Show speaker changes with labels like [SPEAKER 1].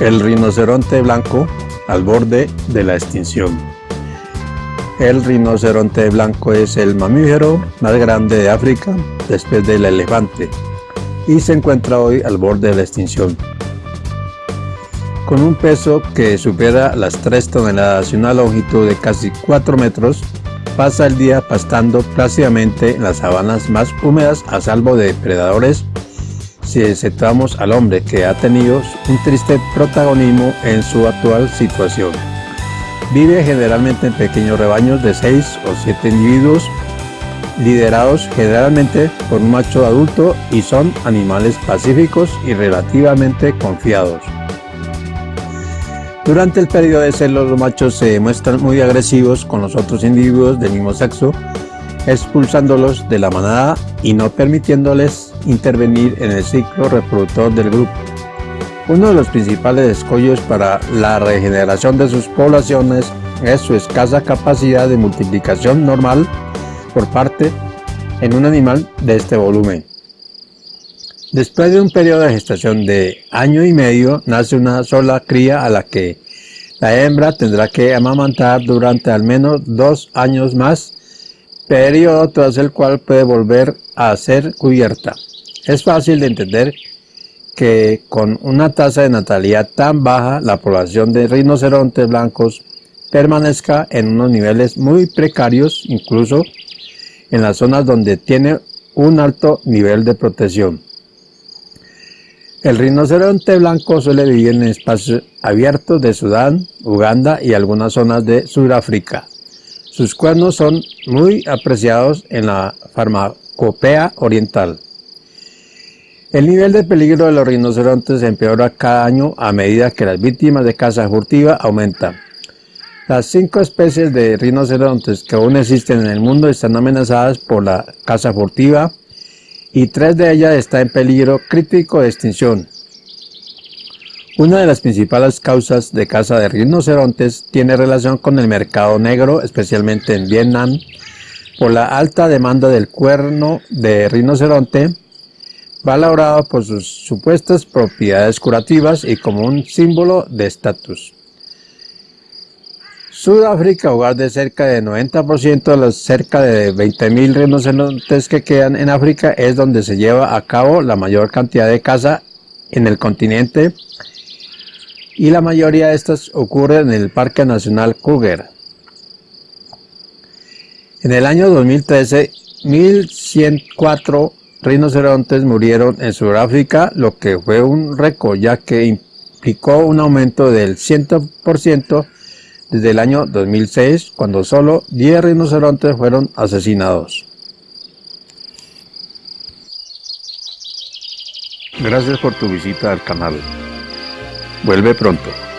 [SPEAKER 1] El rinoceronte blanco al borde de la extinción. El rinoceronte blanco es el mamífero más grande de África después del elefante y se encuentra hoy al borde de la extinción. Con un peso que supera las 3 toneladas y una longitud de casi 4 metros, pasa el día pastando plácidamente en las sabanas más húmedas a salvo de depredadores si exceptuamos al hombre que ha tenido un triste protagonismo en su actual situación. Vive generalmente en pequeños rebaños de 6 o 7 individuos, liderados generalmente por un macho adulto y son animales pacíficos y relativamente confiados. Durante el periodo de celos los machos se muestran muy agresivos con los otros individuos del mismo sexo, expulsándolos de la manada y no permitiéndoles intervenir en el ciclo reproductor del grupo. Uno de los principales escollos para la regeneración de sus poblaciones es su escasa capacidad de multiplicación normal por parte en un animal de este volumen. Después de un periodo de gestación de año y medio, nace una sola cría a la que la hembra tendrá que amamantar durante al menos dos años más, periodo tras el cual puede volver a ser cubierta. Es fácil de entender que con una tasa de natalidad tan baja, la población de rinocerontes blancos permanezca en unos niveles muy precarios, incluso en las zonas donde tiene un alto nivel de protección. El rinoceronte blanco suele vivir en espacios abiertos de Sudán, Uganda y algunas zonas de Sudáfrica. Sus cuernos son muy apreciados en la farmacopea oriental. El nivel de peligro de los rinocerontes empeora cada año a medida que las víctimas de caza furtiva aumentan. Las cinco especies de rinocerontes que aún existen en el mundo están amenazadas por la caza furtiva, y tres de ellas están en peligro crítico de extinción. Una de las principales causas de caza de rinocerontes tiene relación con el mercado negro, especialmente en Vietnam, por la alta demanda del cuerno de rinoceronte, valorado por sus supuestas propiedades curativas y como un símbolo de estatus. Sudáfrica, hogar de cerca del 90% de los cerca de 20.000 rinocerontes que quedan en África, es donde se lleva a cabo la mayor cantidad de caza en el continente y la mayoría de estas ocurre en el Parque Nacional Kruger. En el año 2013, 1.104 rinocerontes murieron en Sudáfrica, lo que fue un récord ya que implicó un aumento del 100% desde el año 2006, cuando solo 10 rinocerontes fueron asesinados. Gracias por tu visita al canal. Vuelve pronto.